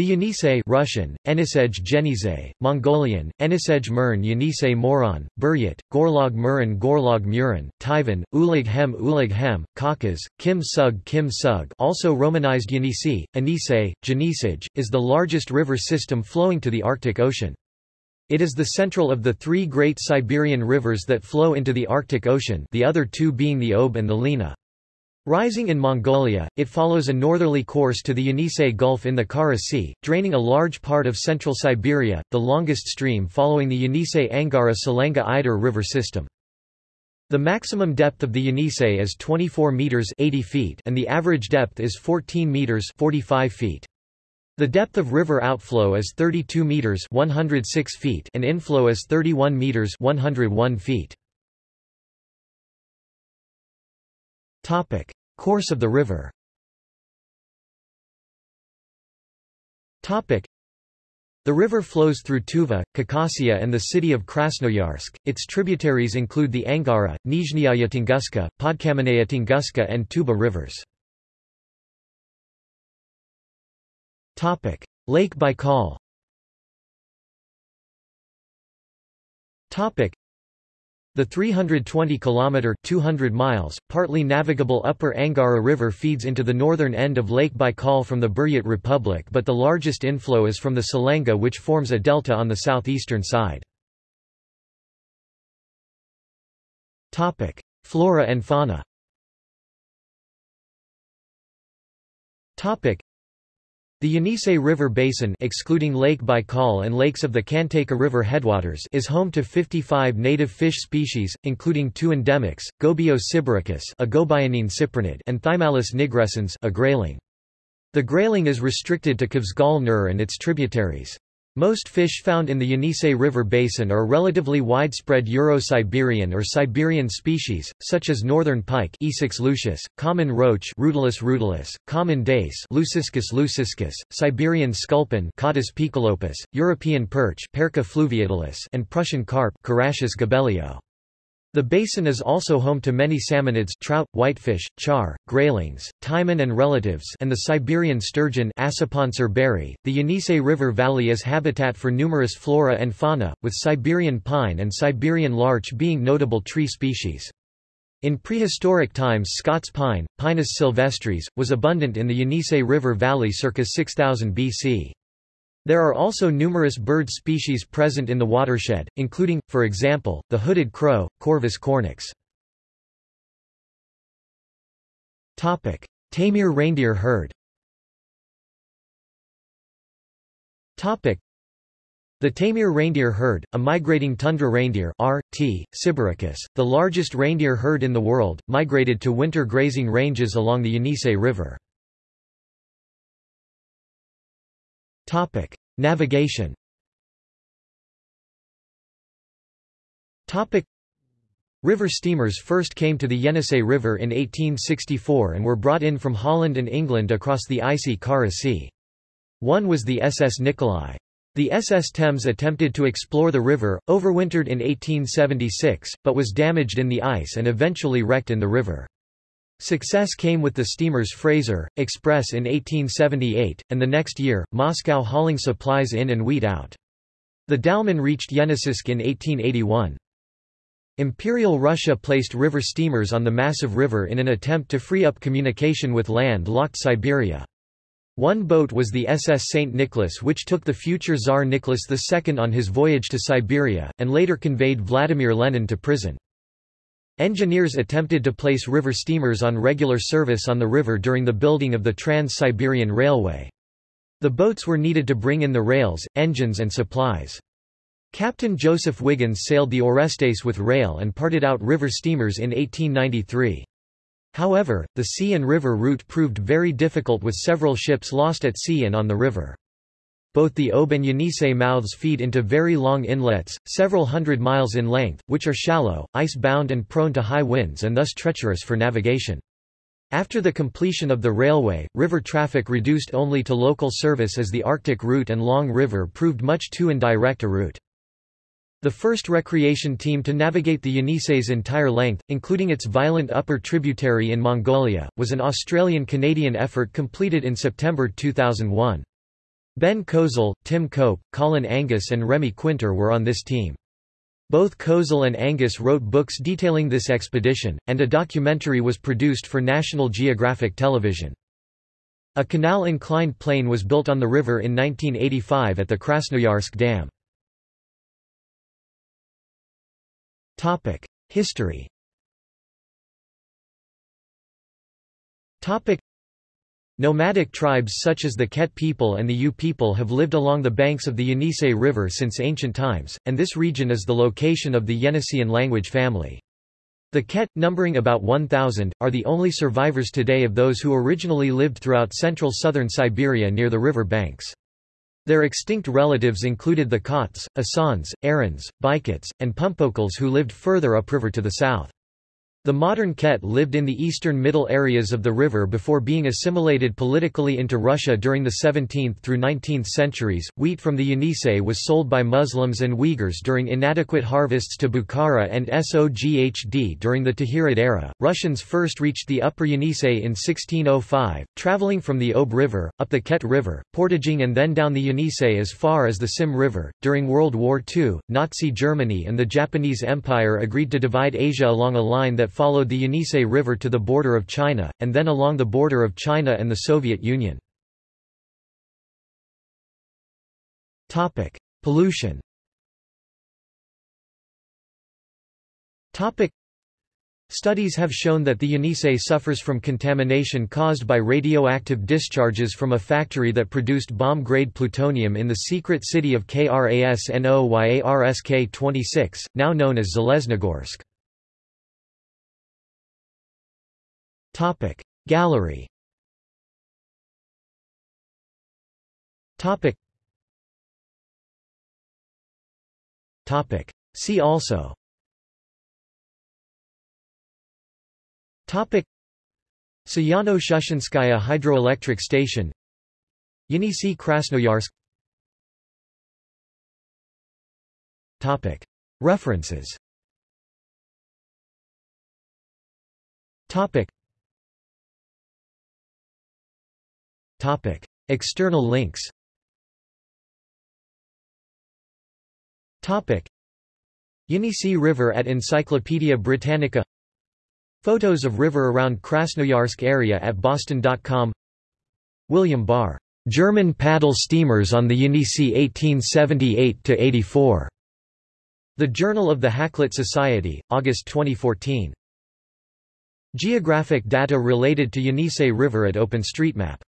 The Yenisei Russian, Enisej Genize, Mongolian, Enisej Mern Yenisei Moron, Buryat, Gorlog Muran Gorlog Muran, Tivan, Ulig Hem Ulig Hem, Khakas, Kim Sug Kim Sug also romanized Yenisei, Anisei, Genisej, is the largest river system flowing to the Arctic Ocean. It is the central of the three great Siberian rivers that flow into the Arctic Ocean the other two being the Ob and the Lena. Rising in Mongolia, it follows a northerly course to the Yenisei Gulf in the Kara Sea, draining a large part of central Siberia, the longest stream following the Yenisei-Angara-Selenga-Ider river system. The maximum depth of the Yenisei is 24 meters 80 feet and the average depth is 14 meters 45 feet. The depth of river outflow is 32 meters 106 feet and inflow is 31 meters 101 feet. Topic: Course of the river. The river flows through Tuva, Khakassia and the city of Krasnoyarsk. Its tributaries include the Angara, Nizhnyaya Tunguska, Podkamennaya Tunguska and Tuba rivers. Lake Baikal. Topic: the 320-kilometre (200 miles), partly navigable Upper Angara River feeds into the northern end of Lake Baikal from the Buryat Republic but the largest inflow is from the Selenga which forms a delta on the southeastern side. Topic: Flora and fauna the Yenisei River Basin excluding Lake Baikal and lakes of the Khantayka River headwaters is home to 55 native fish species, including two endemics, Gobio sibiricus a gobionine cyprinid and Thymallus nigrescens a grayling. The grayling is restricted to Kavsgal Nur and its tributaries. Most fish found in the Yenisei River basin are relatively widespread Euro-Siberian or Siberian species, such as northern pike lucius, common roach Rutilus rutilus, common dace Leuciscus leuciscus, Siberian sculpin Cottus poecilopus, European perch Perca fluviatilis and Prussian carp Carassius gibelio. The basin is also home to many salmonids trout, whitefish, char, graylings, taimen and relatives and the Siberian sturgeon The Yenisei River Valley is habitat for numerous flora and fauna, with Siberian pine and Siberian larch being notable tree species. In prehistoric times Scots pine, Pinus sylvestris, was abundant in the Yenisei River Valley circa 6000 BC. There are also numerous bird species present in the watershed, including, for example, the hooded crow, Corvus cornix. Taimyr reindeer herd the Taimyr reindeer herd, a migrating tundra reindeer R. T. Sibericus, the largest reindeer herd in the world, migrated to winter grazing ranges along the Yenisei River. Topic: Navigation. Topic: River steamers first came to the Yenisei River in 1864 and were brought in from Holland and England across the icy Kara Sea. One was the SS Nikolai. The SS Thames attempted to explore the river, overwintered in 1876, but was damaged in the ice and eventually wrecked in the river. Success came with the steamers Fraser, Express in 1878, and the next year, Moscow hauling supplies in and wheat out. The Dalman reached Yeniseisk in 1881. Imperial Russia placed river steamers on the massive river in an attempt to free up communication with land-locked Siberia. One boat was the SS St. Nicholas which took the future Tsar Nicholas II on his voyage to Siberia, and later conveyed Vladimir Lenin to prison. Engineers attempted to place river steamers on regular service on the river during the building of the Trans-Siberian Railway. The boats were needed to bring in the rails, engines and supplies. Captain Joseph Wiggins sailed the Orestes with rail and parted out river steamers in 1893. However, the sea and river route proved very difficult with several ships lost at sea and on the river. Both the Ob and Yenisei mouths feed into very long inlets, several hundred miles in length, which are shallow, ice-bound and prone to high winds and thus treacherous for navigation. After the completion of the railway, river traffic reduced only to local service as the Arctic route and Long River proved much too indirect a route. The first recreation team to navigate the Yenisei's entire length, including its violent upper tributary in Mongolia, was an Australian-Canadian effort completed in September 2001. Ben Kozel, Tim Cope, Colin Angus and Remy Quinter were on this team. Both Kozel and Angus wrote books detailing this expedition, and a documentary was produced for National Geographic Television. A canal-inclined plane was built on the river in 1985 at the Krasnoyarsk Dam. History Nomadic tribes such as the Ket people and the Yu people have lived along the banks of the Yenisei River since ancient times, and this region is the location of the Yeniseian language family. The Ket, numbering about 1,000, are the only survivors today of those who originally lived throughout central southern Siberia near the river banks. Their extinct relatives included the Khots, Asans, Arans, Baikets, and Pumpokols who lived further upriver to the south. The modern Ket lived in the eastern middle areas of the river before being assimilated politically into Russia during the 17th through 19th centuries. Wheat from the Yenisei was sold by Muslims and Uyghurs during inadequate harvests to Bukhara and Soghd during the Tahirid era. Russians first reached the upper Yenisei in 1605, traveling from the Ob River, up the Ket River, portaging and then down the Yenisei as far as the Sim River. During World War II, Nazi Germany and the Japanese Empire agreed to divide Asia along a line that followed the Yenisei River to the border of China, and then along the border of China and the Soviet Union. Pollution Studies have shown that the Yenisei suffers from contamination caused by radioactive discharges from a factory that produced bomb-grade plutonium in the secret city of Krasnoyarsk-26, now known as Zheleznogorsk. Topic. Gallery. Topic. Topic. See also. Topic. Sayano-Shushenskaya Hydroelectric Station. Yenisei Krasnoyarsk. Topic. References. Topic Topic. External links Topic. Yenisei River at Encyclopaedia Britannica Photos of river around Krasnoyarsk area at boston.com William Barr. German paddle steamers on the Yenisei 1878–84. The Journal of the Hakluyt Society, August 2014. Geographic data related to Yenisei River at OpenStreetMap